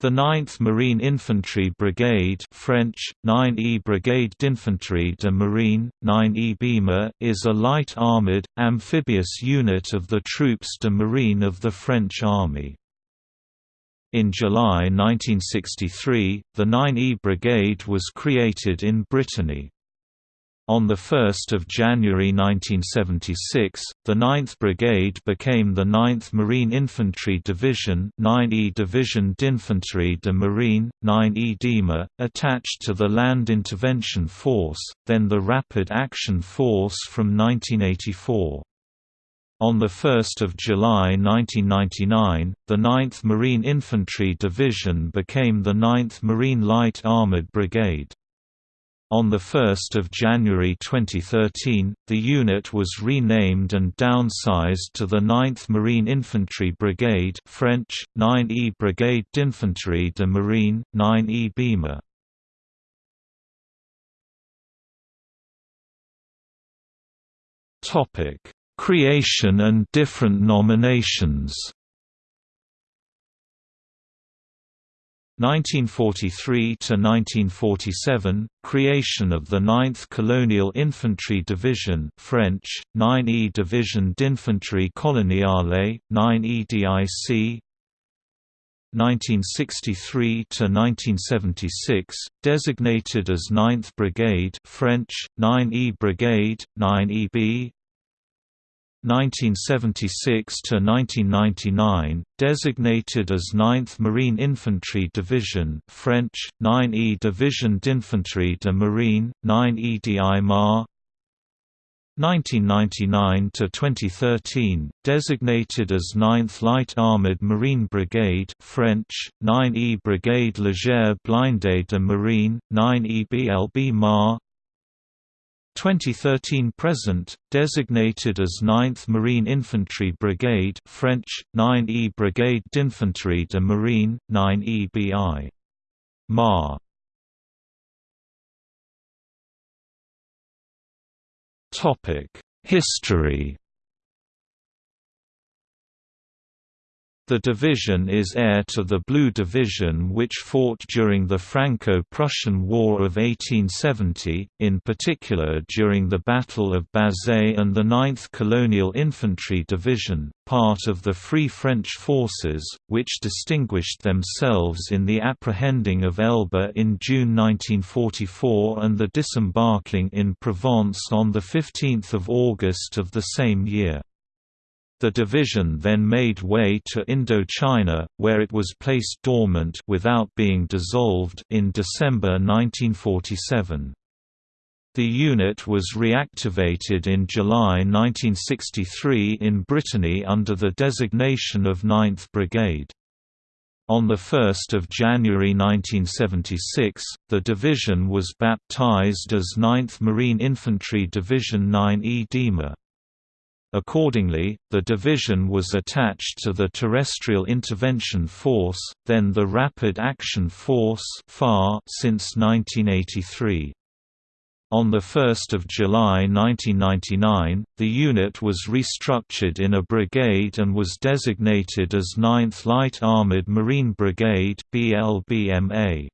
The 9th Marine Infantry Brigade French, 9e Brigade d'Infanterie de Marine, 9e BIMA, is a light armoured, amphibious unit of the Troupes de Marine of the French Army. In July 1963, the 9e Brigade was created in Brittany. On 1 January 1976, the 9th Brigade became the 9th Marine Infantry Division 9e Division d'Infanterie de Marine, 9e DIMA, attached to the Land Intervention Force, then the Rapid Action Force from 1984. On 1 July 1999, the 9th Marine Infantry Division became the 9th Marine Light Armoured Brigade. On 1 January 2013, the unit was renamed and downsized to the 9th Marine Infantry Brigade French, 9e Brigade d'Infanterie de Marine, 9e BIMA. Creation and different nominations 1943 to 1947 creation of the 9th Colonial Infantry Division French 9e Division d'Infanterie Coloniale 9e DIC 1963 to 1976 designated as 9th Brigade French 9e Brigade 9EB 1976 to 1999, designated as 9th Marine Infantry Division French, 9e Division d'Infanterie de Marine, 9e DIMAR 1999 to 2013, designated as 9th Light Armored Marine Brigade French, 9e Brigade Légère Blindée de Marine, 9e BLB MAR 2013–present, designated as 9th Marine Infantry Brigade French, 9e Brigade d'Infanterie de Marine, 9e BI. MAR. History The division is heir to the Blue Division which fought during the Franco-Prussian War of 1870, in particular during the Battle of Bazeilles and the 9th Colonial Infantry Division, part of the Free French Forces, which distinguished themselves in the apprehending of Elba in June 1944 and the disembarking in Provence on 15 August of the same year. The division then made way to Indochina, where it was placed dormant without being dissolved in December 1947. The unit was reactivated in July 1963 in Brittany under the designation of 9th Brigade. On 1 January 1976, the division was baptized as 9th Marine Infantry Division 9E DIMA. Accordingly, the division was attached to the Terrestrial Intervention Force, then the Rapid Action Force since 1983. On 1 July 1999, the unit was restructured in a brigade and was designated as 9th Light Armored Marine Brigade BLBMA.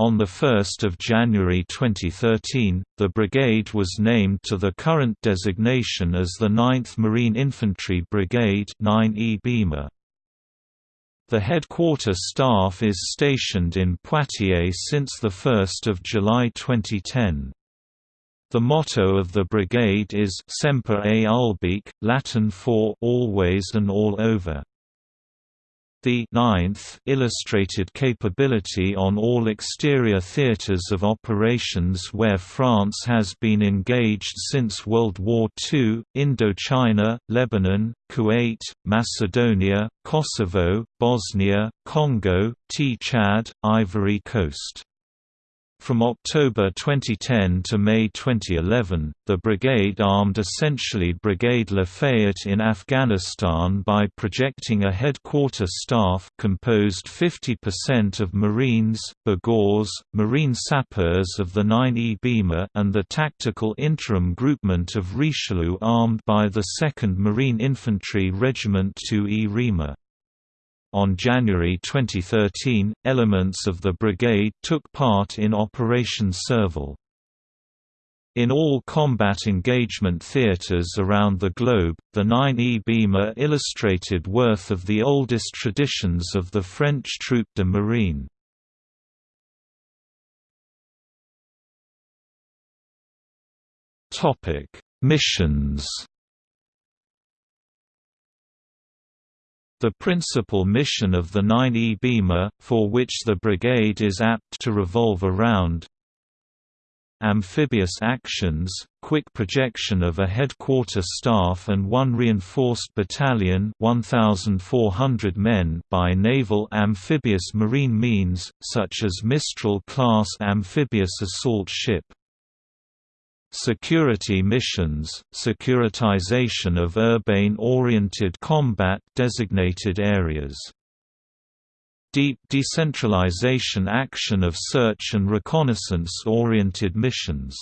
On 1 January 2013, the brigade was named to the current designation as the 9th Marine Infantry Brigade 9E BIMA. The headquarter staff is stationed in Poitiers since 1 July 2010. The motto of the brigade is Semper Ubique, Latin for always and all over. The ninth illustrated capability on all exterior theaters of operations where France has been engaged since World War II, Indochina, Lebanon, Kuwait, Macedonia, Kosovo, Bosnia, Congo, T-Chad, Ivory Coast. From October 2010 to May 2011, the brigade armed essentially Brigade Lafayette in Afghanistan by projecting a headquarter staff composed 50% of Marines, Bigors, Marine Sappers of the 9E BIMA and the Tactical Interim Groupement of Richelieu armed by the 2nd Marine Infantry Regiment 2E RIMA. On January 2013, elements of the brigade took part in Operation Serval. In all combat engagement theaters around the globe, the 9E BIMA illustrated worth of the oldest traditions of the French troupe de marine. Missions The principal mission of the 9E BIMA, for which the brigade is apt to revolve around, amphibious actions, quick projection of a headquarter staff and one reinforced battalion 1,400 men by naval amphibious marine means, such as Mistral-class amphibious assault ship. Security missions, securitization of urbane-oriented combat designated areas deep decentralization action of search and reconnaissance-oriented missions.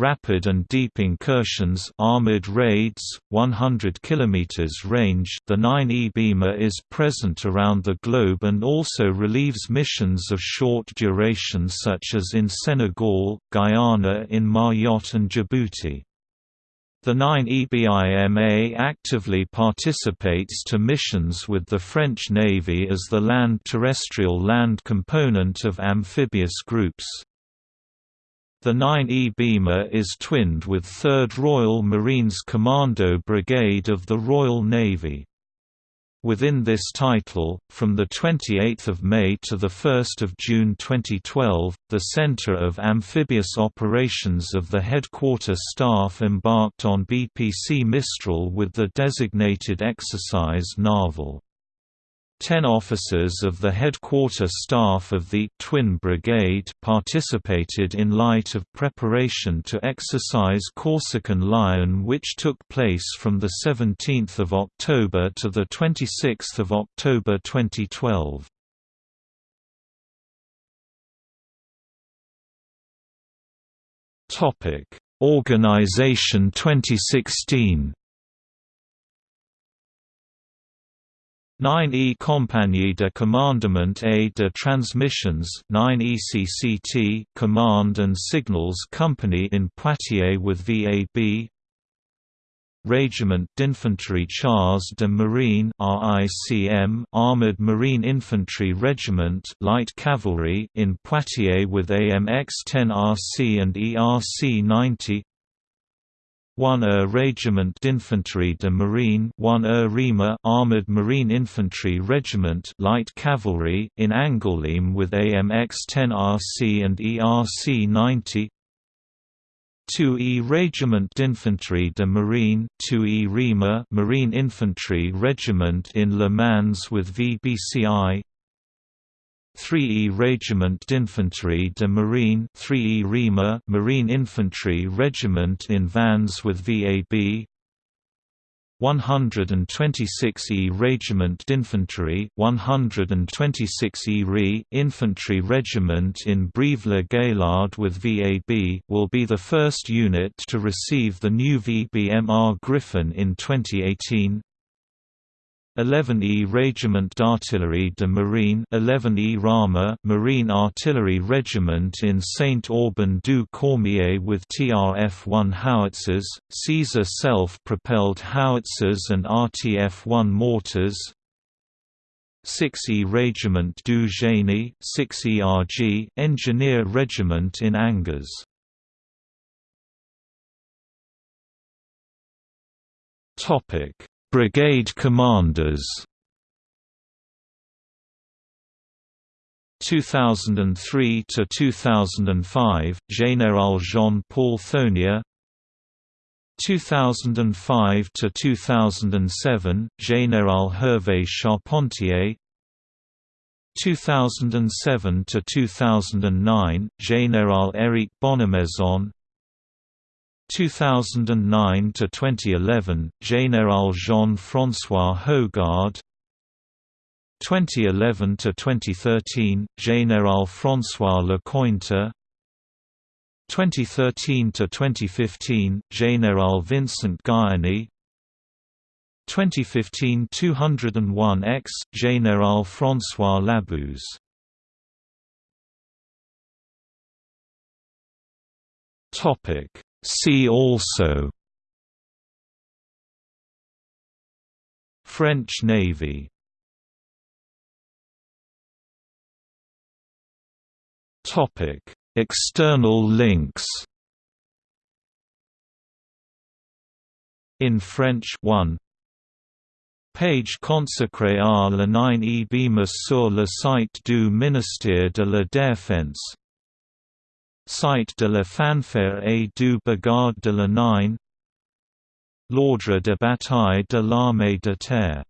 Rapid and deep incursions armored raids, 100 km range The 9E BIMA is present around the globe and also relieves missions of short duration such as in Senegal, Guyana in Mayotte and Djibouti. The 9EBIMA actively participates to missions with the French Navy as the land-terrestrial land component of amphibious groups. The 9E BIMA is twinned with 3rd Royal Marines Commando Brigade of the Royal Navy. Within this title, from 28 May to 1 June 2012, the Center of Amphibious Operations of the Headquarter Staff embarked on BPC Mistral with the designated exercise Narval. Ten officers of the headquarter staff of the Twin Brigade participated in light of preparation to exercise Corsican Lion which took place from 17 October to 26 October 2012. Organization 2016 9E Compagnie de Commandement et de Transmissions 9ECCT Command and Signals Company in Poitiers with VAB Régiment d'Infanterie Chars de Marine RICM Armored Marine Infantry Regiment Light Cavalry in Poitiers with AMX-10RC and ERC-90 1 Er Regiment d'Infanterie de Marine 1 Er Rima Armored Marine Infantry Regiment Light Cavalry in Angoulême with AMX-10 RC and ERC-90 2E Regiment d'Infanterie de Marine 2E Rima Marine Infantry Regiment in Le Mans with VBCI 3E Regiment d'Infanterie de Marine 3E Rima Marine Infantry Regiment in Vannes with VAB 126E Regiment d'Infanterie 126E Re Infantry Regiment in Brive-la-Gaillarde with VAB will be the first unit to receive the new VBMR Griffon in 2018 11E Régiment d'Artillerie de Marine 11E Rama Marine Artillery Regiment in Saint-Aubin-du-Cormier with TRF-1 howitzers, Caesar self-propelled howitzers and RTF-1 mortars 6E Régiment du Génie 6ERG Engineer Regiment in Angers. Topic Brigade commanders. 2003 to 2005 Général Jean-Paul Thonier. 2005 to 2007 Général Hervé Charpentier. 2007 to 2009 Général Éric Bonnemaison 2009 to 2011 Général Jean-François Hogard 2011 to 2013 Général François Lecointre. 2013 to 2015 Général Vincent Guionie 2015 201 X Général François Labuse. Topic See also French Navy Topic. External links In French 1 Page consacrée à la 9 e sur le site du ministère de la Défense Site de la fanfare et du bagad de la 9 L'ordre de bataille de l'armée de terre